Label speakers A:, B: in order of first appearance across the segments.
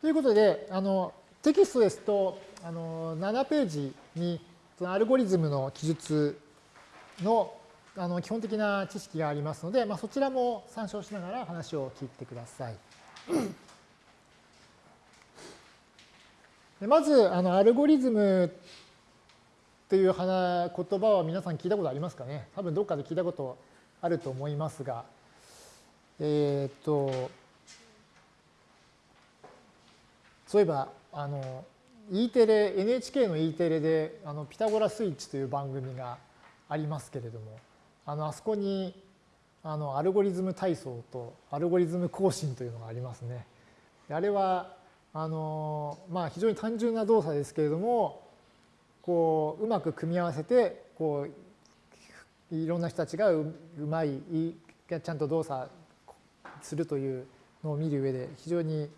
A: ということで、あのテキストですとあの7ページにそのアルゴリズムの記述のあの基本的な知識がありますので、まあ、そちらも参照しながら話を聞いてください。まずあのアルゴリズムという言葉は皆さん聞いたことありますかね？多分どっかで聞いたことあると思いますが、えっ、と、そういえば、あの、E テレ、NHK の E テレで、あの、ピタゴラスイッチという番組がありますけれども、あの、あそこに、あの、アルゴリズム体操とアルゴリズム更新というのがありますね。あれは、あの、まあ、非常に単純な動作ですけれども、こう、うまく組み合わせて、こう、いろんな人たちがうまい、ちゃんと動作するというのを見る上で非常に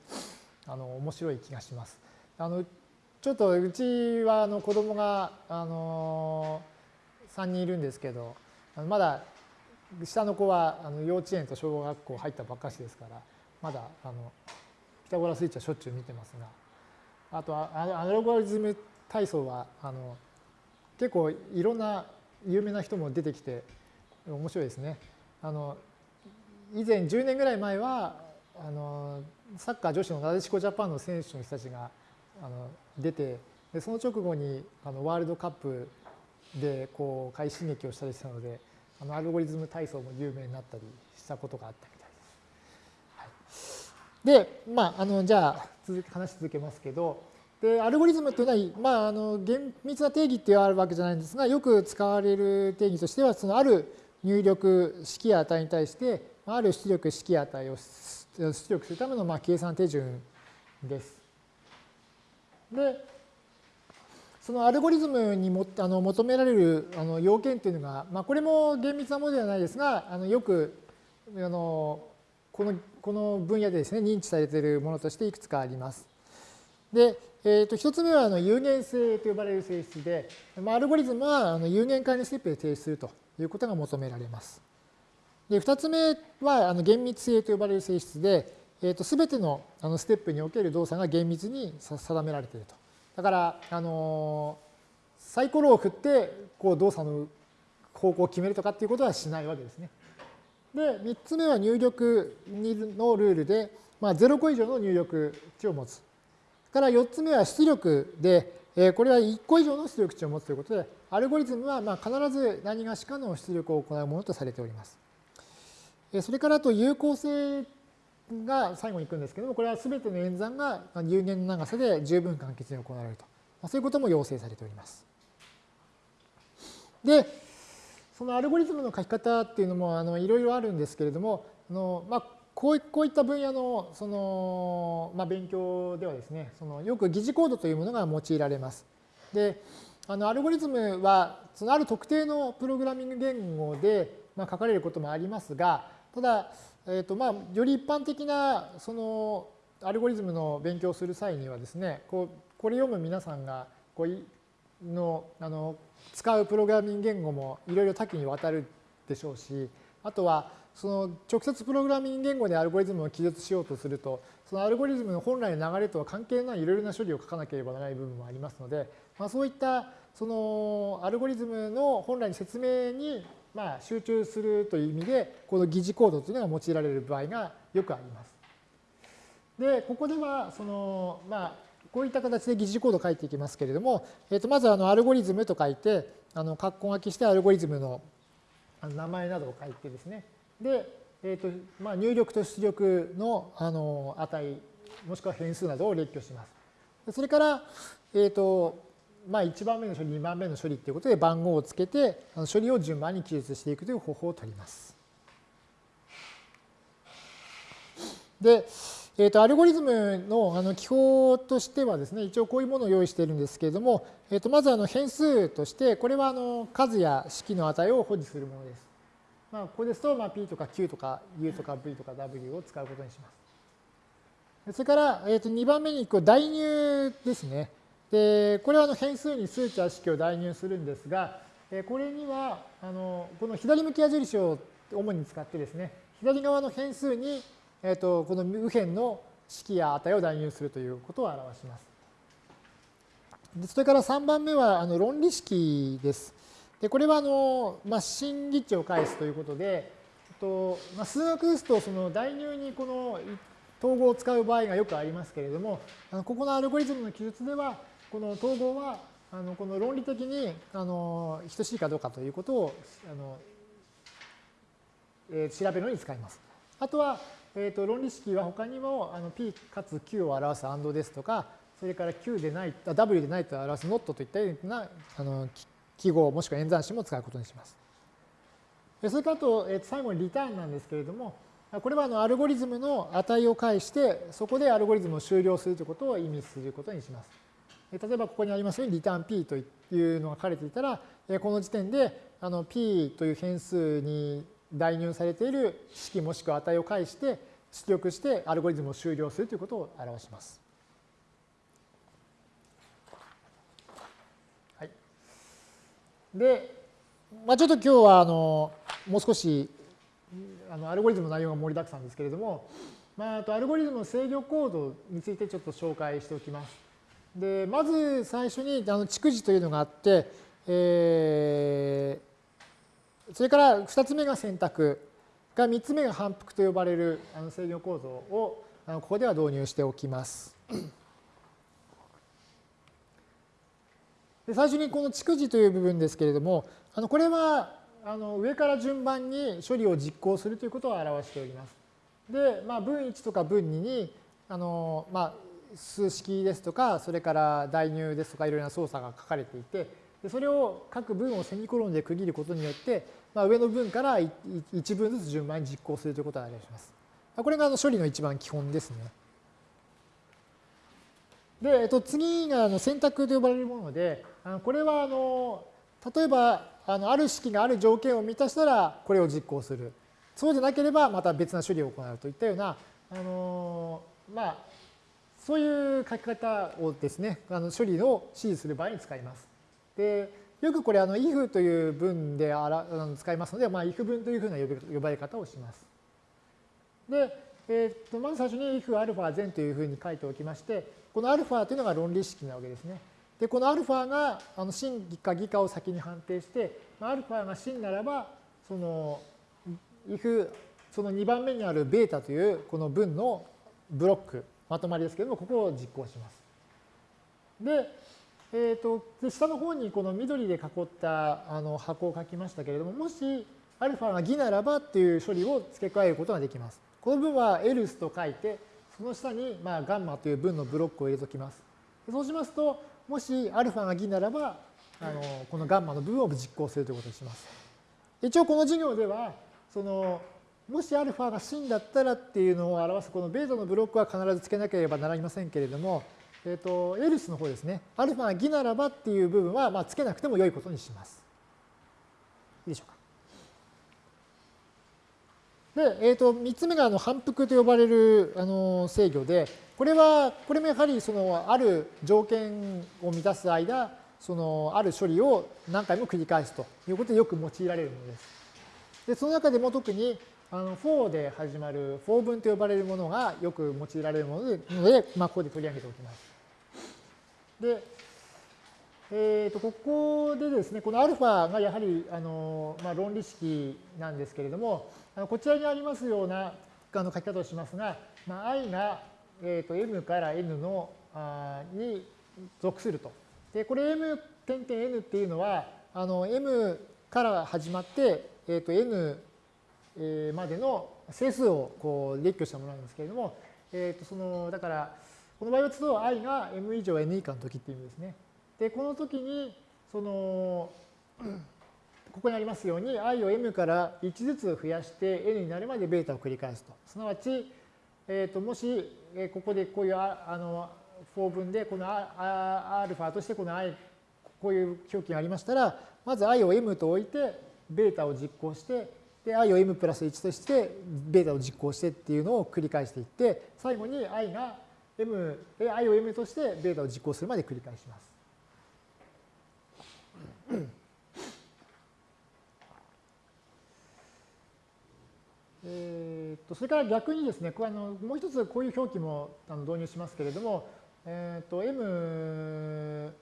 A: あの面白い気がします。あのちょっとうちはあの子供があの3人いるんですけどまだ下の子はあの幼稚園と小学校入ったばっかしですからまだあのピタゴラスイッチはしょっちゅう見てますがあとアルゴリズム体操はあの結構いろんな有名な人も出てきて面白いですね。あの以前10年ぐらい前はあのサッカー女子のなでしこジャパンの選手の人たちがあの出てでその直後にあのワールドカップでこう快進撃をしたりしたのであのアルゴリズム体操も有名になったりしたことがあったみたいです。はい、で、まあ、あのじゃあ続話し続けますけどでアルゴリズムというのは、まあ、あの厳密な定義ってあるわけじゃないんですがよく使われる定義としてはそのある入力式や値に対してある出力式や値を出力するためのまあ計算手順です。で、そのアルゴリズムにもあの求められるあの要件というのが、まあ、これも厳密なものではないですが、あのよくあのこのこの分野でですね、認知されているものとしていくつかあります。で、えー、と1つ目はあの有限性と呼ばれる性質で、まあ、アルゴリズムはあの有限界のステップで提出するということが求められます。で2つ目はあの厳密性と呼ばれる性質で、えー、と全てのあのステップにおける動作が厳密に定められていると。だから、あのサイコロを振ってこう動作の方向を決めるとかっていうことはしないわけですね。で、3つ目は入力のルールで、まあ、0個以上の入力値を持つ。から4つ目は出力で、えこれは1個以上の出力値を持つということで、アルゴリズムはま必ず何がしかの出力を行うものとされております。それからあと有効性が最後に行くんですけども、これは全ての演算が有限の長さで十分簡潔に行われると。そういうことも要請されております。で、そのアルゴリズムの書き方っていうのもあのいろいろあるんですけれども、あのまあ、こうこういった分野のその、まあ、勉強ではですね、そのよく疑似コードというものが用いられます。で、あのアルゴリズムはそのある特定のプログラミング言語で、まあ、書かれることもありますが、ただ、えーとまあ、より一般的なそのアルゴリズムの勉強をする際にはですね、こうこれ読む皆さんがこうのあの使うプログラミング言語もいろいろ多岐にわたるでしょうし、あとはその直接プログラミング言語でアルゴリズムを記述しようとすると、そのアルゴリズムの本来の流れとは関係ないいろいろな処理を書かなければならない部分もありますので、まあ、そういったそのアルゴリズムの本来の説明にまあ、集中するという意味で、この疑似コードというのが用いられる場合がよくあります。で、ここでは、その、まあ、こういった形で疑似コードを書いていきますけれども、えー、とまずあのアルゴリズムと書いて、あの括弧書きしてアルゴリズムの名前などを書いてですね、で、えーとまあ、入力と出力のあの値、もしくは変数などを列挙します。それから、えーとまあ、1番目の処理、2番目の処理ということで番号をつけて、処理を順番に記述していくという方法を取ります。で、えー、とアルゴリズムのあの記法としてはですね、一応こういうものを用意しているんですけれども、えー、とまずあの変数として、これはあの数や式の値を保持するものです。まあ、ここですと、まあ、p とか q とか u とか v とか w を使うことにします。それから、えー、と2番目にこう代入ですね。で、これはあの変数に数値や式を代入するんですが、これには、あのこの左向き矢印を主に使ってですね、左側の変数に、えー、とこの右辺の式や値を代入するということを表します。でそれから3番目はあの論理式です。でこれはあの、まあ、真理値を返すということで、とまあ、数学ですとその代入にこの統合を使う場合がよくありますけれども、あのここのアルゴリズムの記述では、この統合はあのこの論理的にあの等しいかどうかということをあの、えー、調べるのに使います。あとは、えー、と論理式は他にもあの P かつ Q を表す AND ですとか、それから Q でない、W でないと表す NOT といったようなあの記号もしくは演算子も使うことにします。それからと、えー、最後にリターンなんですけれども、これはあのアルゴリズムの値を返して、そこでアルゴリズムを終了するということを意味することにします。例えばここにありますようにリターン P というのが書かれていたら、この時点であの P という変数に代入されている式もしくは値を返して出力してアルゴリズムを終了するということを表します。はい、で、まあ、ちょっと今日はあのもう少しあのアルゴリズムの内容が盛りだくさんですけれども、まあ、あとアルゴリズムの制御コードについてちょっと紹介しておきます。でまず最初にあの逐次というのがあって、えー、それから2つ目が選択が3つ目が反復と呼ばれるあの制御構造をあのここでは導入しておきます。で最初にこの逐次という部分ですけれどもあのこれはあの上から順番に処理を実行するということを表しております。で、まあ、分1とか分2にあの、まあ、数式ですとか、それから代入ですとかいろいろな操作が書かれていて、でそれを各文をセミコロンで区切ることによって、まあ、上の文から1文ずつ順番に実行するということを表します。これがあの処理の一番基本ですね。で、えっと、次があの選択と呼ばれるもので、あのこれはあの例えばあのある式がある条件を満たしたらこれを実行する。そうでなければまた別な処理を行うといったような、あのまあ、そういう書き方をですね、あの処理を指示する場合に使います。で、よくこれ、あの if という文であらあの使いますので、まあ、if 文というふうな呼ばれ方をします。で、えー、とまず最初に if アルファ全というふうに書いておきまして、このアルファというのが論理式なわけですね。で、このアルファがあの真か偽かを先に判定して、アルファが真ならば、その if その2番目にあるベータというこの文のブロックまとまりですけども、ここを実行します。で、えーと、で下の方にこの緑で囲ったあの箱を書きましたけれども、もしアルファが偽ならばっていう処理を付け加えることができます。この文は else と書いて、その下にまあガンマという文のブロックを入れておきます。そうしますと、もしアルファが偽ならば、あのこのガンマの部分を実行するということにします。一応この授業では、そのもしアルファが真だったらっていうのを表すこのベータのブロックは必ずつけなければなりませんけれども、えっ、と、エルスの方ですね。アルファが偽ならばっていう部分は、まあ、つけなくても良いことにします。いいでしょうか。で、えっ、ー、と、3つ目があの反復と呼ばれるあの制御で、これは、これもやはりそのある条件を満たす間、そのある処理を何回も繰り返すということでよく用いられるものです。で、その中でも特にあの for で始まる for 文と呼ばれるものがよく用いられるもので、まあ、ここで取り上げておきます。で、えー、とここでですね、この α がやはりあの、まあ、論理式なんですけれども、あのこちらにありますようなあの書き方をしますが、まあ、i が、えー、と m から n のあに属すると。で、これ m 点々 n っていうのは、あの m から始まって、えー、と n までの整数をこう列挙したものなんですけれども、えー、とそのだからこの場合はと i が m 以上 n 以下の時っていう意味ですね。でこの時にそのここにありますように i を m から1ずつ増やして n になるまでベータを繰り返すと。すなわち、えー、ともしここでこういうああの4分でこの α としてこの i こういう表記がありましたらまず i を m と置いてベータを実行してで、i を m プラス1として、ベータを実行してっていうのを繰り返していって、最後に i が m、i を m としてベータを実行するまで繰り返します。えー、とそれから逆にですね、これあのもう一つこういう表記もあの導入しますけれども、えー、と m、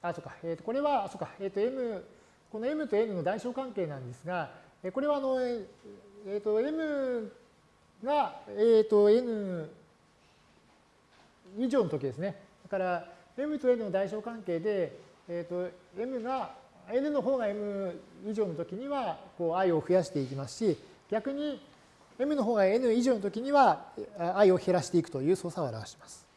A: あ、そうか、えー、とこれは、そうか、えー、と m、この m と n の大小関係なんですが、これはあの、えー、と m が、えー、と n 以上の時ですね。だから m と n の大小関係で、えー、と m が n の方が m 以上の時にはこう i を増やしていきますし、逆に m の方が n 以上の時には i を減らしていくという操作を表します。